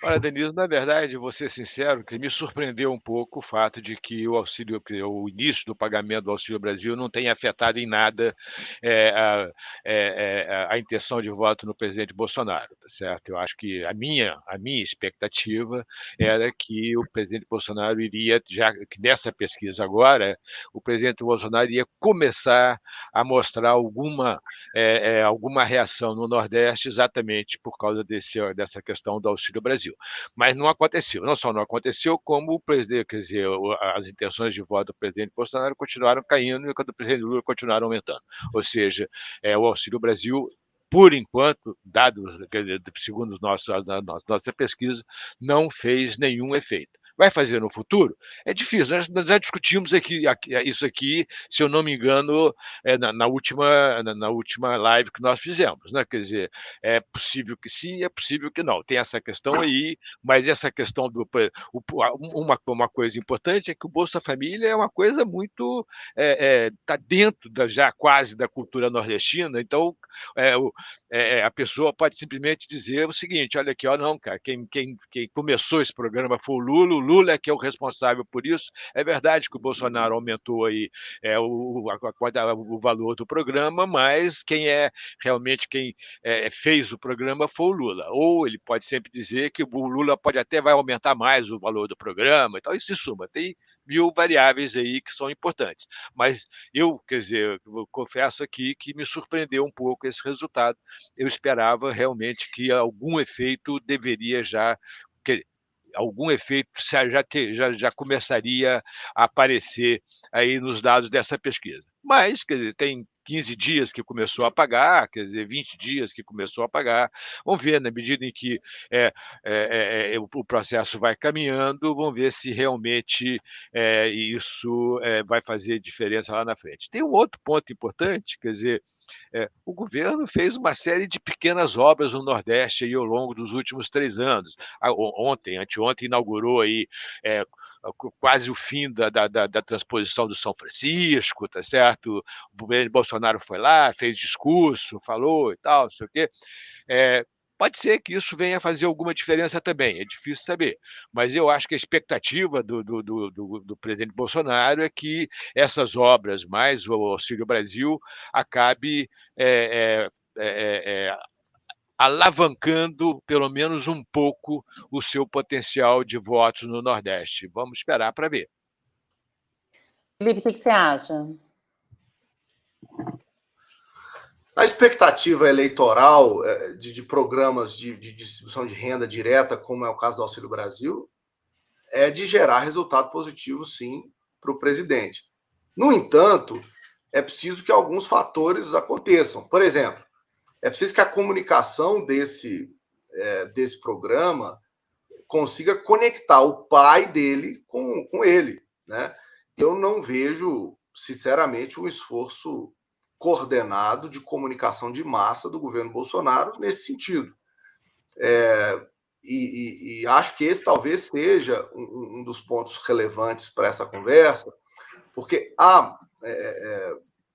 Olha, Denise, na verdade, vou ser sincero, que me surpreendeu um pouco o fato de que o auxílio, o início do pagamento do Auxílio Brasil não tenha afetado em nada é, a, é, a, intenção de voto no presidente Bolsonaro, tá certo? Eu acho que a minha, a minha expectativa era que o presidente Bolsonaro iria, já que nessa pesquisa agora, o presidente Bolsonaro ia começar a mostrar alguma, é, alguma reação no Nordeste exatamente por causa desse, dessa questão do Auxílio Brasil. Brasil. Mas não aconteceu. Não só não aconteceu, como o presidente, quer dizer, as intenções de voto do presidente Bolsonaro continuaram caindo e do presidente Lula continuaram aumentando. Ou seja, é, o Auxílio Brasil por enquanto, dados, segundo nosso, a nossa pesquisa, não fez nenhum efeito. Vai fazer no futuro? É difícil. Nós, nós já discutimos aqui, aqui, isso aqui, se eu não me engano, é, na, na, última, na, na, última live que nós fizemos. Né? Quer dizer, é possível que sim, é possível que não. Tem essa questão aí, mas essa questão do. Uma, uma coisa importante é que o Bolsa Família é uma coisa muito. Está é, é, tá dentro da, já quase da cultura nordestina, então é, o, é, é, a pessoa pode simplesmente dizer o seguinte: olha aqui, ó, não, cara, quem, quem, quem começou esse programa foi o Lula, Lula é que é o responsável por isso. É verdade que o Bolsonaro aumentou aí é, o, o valor do programa, mas quem é realmente quem é, fez o programa foi o Lula. Ou ele pode sempre dizer que o Lula pode até vai aumentar mais o valor do programa, então isso se suma. Tem mil variáveis aí que são importantes. Mas eu, quer dizer, eu confesso aqui que me surpreendeu um pouco esse resultado. Eu esperava realmente que algum efeito deveria já algum efeito já, já, já começaria a aparecer aí nos dados dessa pesquisa. Mas, quer dizer, tem 15 dias que começou a pagar, quer dizer, 20 dias que começou a pagar. Vamos ver, na medida em que é, é, é, o processo vai caminhando, vamos ver se realmente isso vai fazer diferença lá na frente. Tem um outro ponto importante, quer dizer, o governo fez uma série de pequenas obras no Nordeste aí, ao longo dos últimos três anos. Ontem, anteontem, inaugurou aí quase o fim da, da, da, transposição do São Francisco, tá certo? O Bolsonaro foi lá, fez discurso, falou e tal, não sei o quê. É, pode ser que isso venha a fazer alguma diferença também, é difícil saber. Mas eu acho que a expectativa do, do, do, do, presidente Bolsonaro é que essas obras, mais o Auxílio Brasil, acabe é, é, é, alavancando pelo menos um pouco o seu potencial de votos no Nordeste. Vamos esperar para ver. Felipe, o que você acha? A expectativa eleitoral eh, de, de programas de, de, distribuição de renda direta, como é o caso do Auxílio Brasil, é de gerar resultado positivo, sim, para o presidente. No entanto, é preciso que alguns fatores aconteçam. Por exemplo, é preciso que a comunicação desse, é, desse programa consiga conectar o pai dele com, com ele. Né? Eu não vejo, sinceramente, um esforço coordenado de comunicação de massa do governo Bolsonaro nesse sentido. É, e, e, e, acho que esse talvez seja um, um dos pontos relevantes para essa conversa, porque há é, é,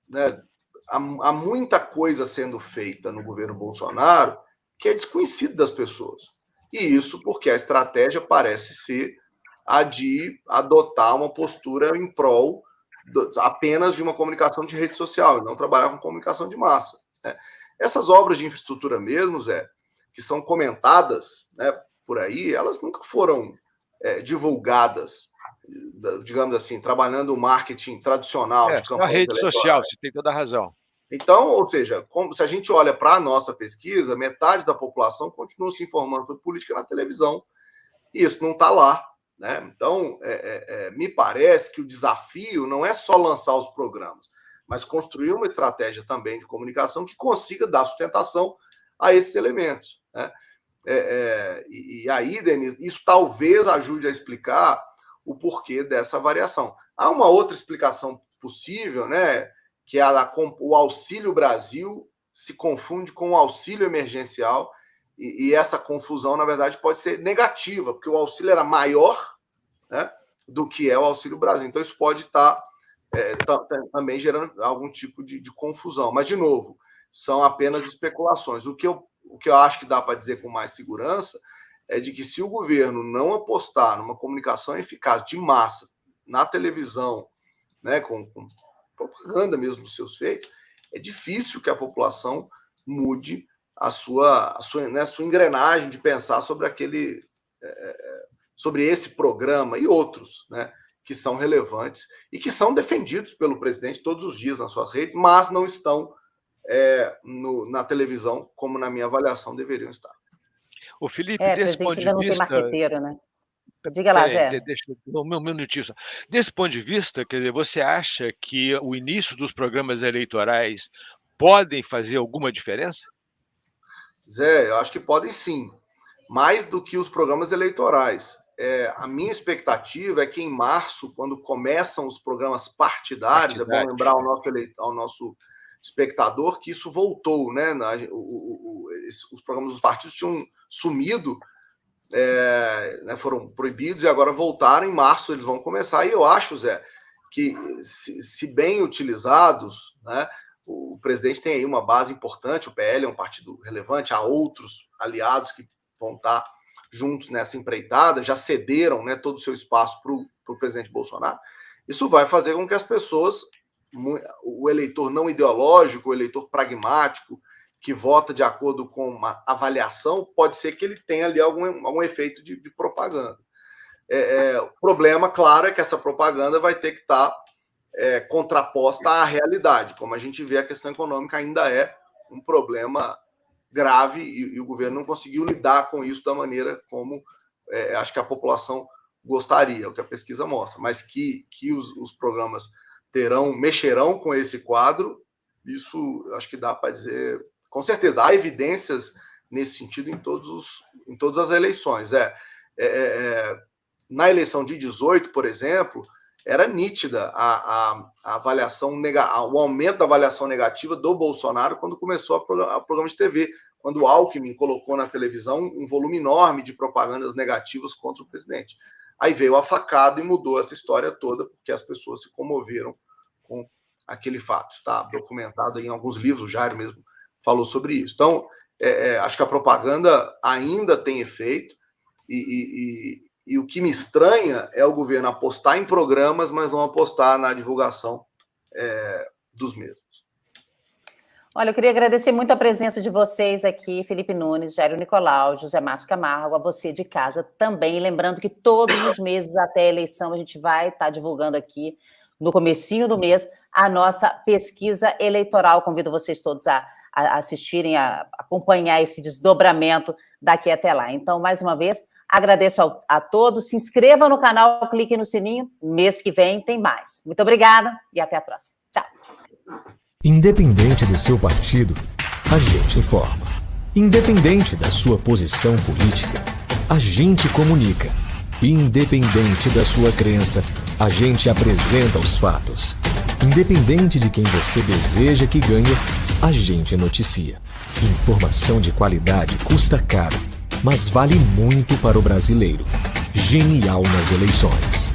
né, há, há muita coisa sendo feita no governo Bolsonaro que é desconhecido das pessoas. E isso porque a estratégia parece ser a de adotar uma postura em prol do, apenas de uma comunicação de rede social, e não trabalhar com comunicação de massa. Né? Essas obras de infraestrutura mesmo, Zé, que são comentadas né, por aí, elas nunca foram é, divulgadas, digamos assim, trabalhando o marketing tradicional é, de campanha. A rede social, você tem toda a razão. Então, ou seja, como, se a gente olha para a nossa pesquisa, metade da população continua se informando sobre política na televisão, e isso não está lá. Né? Então, é, é, é, me parece que o desafio não é só lançar os programas, mas construir uma estratégia também de comunicação que consiga dar sustentação a esses elementos. Né? É, é, e, e aí, Denise, isso talvez ajude a explicar o porquê dessa variação. Há uma outra explicação possível, né? que é a, o Auxílio Brasil se confunde com o auxílio emergencial, e, e, essa confusão, na verdade, pode ser negativa, porque o auxílio era maior né, do que é o Auxílio Brasil. Então, isso pode estar é, também gerando algum tipo de, de, confusão. Mas, de novo, são apenas especulações. O que eu, o que eu acho que dá para dizer com mais segurança é de que se o governo não apostar numa comunicação eficaz de massa na televisão, né, com, com propaganda mesmo dos seus feitos, é difícil que a população mude a sua, a sua, né, a sua engrenagem de pensar sobre aquele, é, é, sobre esse programa e outros, né, que são relevantes e que são defendidos pelo presidente todos os dias nas suas redes, mas não estão é, no, na televisão como na minha avaliação deveriam estar. O Felipe, é, desse ponto de vista, não tem marqueteiro, né? Diga lá, Zé. Deixa, um minutinho só. Desse ponto de vista, quer dizer, você acha que o início dos programas eleitorais podem fazer alguma diferença? Zé, eu acho que podem sim. Mais do que os programas eleitorais. É, a minha expectativa é que em março, quando começam os programas partidários, Partidade. é bom lembrar ao nosso, ao nosso espectador que isso voltou, né? Na, o, o, os programas dos partidos tinham sumido é, né, foram proibidos e agora voltaram. Em março eles vão começar. E eu acho, Zé, que se, se bem utilizados, né, o presidente tem aí uma base importante. O PL é um partido relevante, há outros aliados que vão estar juntos nessa empreitada, já cederam né, todo o seu espaço para o presidente Bolsonaro. Isso vai fazer com que as pessoas, o eleitor não ideológico, o eleitor pragmático, que vota de acordo com uma avaliação, pode ser que ele tenha ali algum, algum efeito de, de propaganda. É, é, o problema, claro, é que essa propaganda vai ter que estar tá, é, contraposta à realidade. Como a gente vê, a questão econômica ainda é um problema grave e, e o governo não conseguiu lidar com isso da maneira como é, acho que a população gostaria, o que a pesquisa mostra. Mas que, que os, os programas terão, mexerão com esse quadro, isso acho que dá para dizer com certeza, há evidências nesse sentido em, todos os, em todas as eleições. É, é, é, é na eleição de 18, por exemplo, era nítida a, a, a avaliação, o aumento da avaliação negativa do Bolsonaro quando começou a, programa de TV, quando o Alckmin colocou na televisão um volume enorme de propagandas negativas contra o presidente. Aí veio a facada e mudou essa história toda, porque as pessoas se comoveram com aquele fato. Está documentado em alguns livros, o Jairo mesmo falou sobre isso. Então, é, é, acho que a propaganda ainda tem efeito, e, e, e, o que me estranha é o governo apostar em programas, mas não apostar na divulgação é, dos mesmos. Olha, eu queria agradecer muito a presença de vocês aqui, Felipe Nunes, Jairo Nicolau, José Márcio Camargo, a você de casa também. Lembrando que todos os meses até a eleição a gente vai estar divulgando aqui, no comecinho do mês, a nossa pesquisa eleitoral. Convido vocês todos a a assistirem, a acompanhar esse desdobramento daqui até lá. Então, mais uma vez, agradeço a, a todos. Se inscreva no canal, clique no sininho. Mês que vem tem mais. Muito obrigada e até a próxima. Tchau. Independente do seu partido, a gente informa. Independente da sua posição política, a gente comunica. Independente da sua crença, a gente apresenta os fatos. Independente de quem você deseja que ganhe, a gente noticia. Informação de qualidade custa caro, mas vale muito para o brasileiro. Genial nas eleições.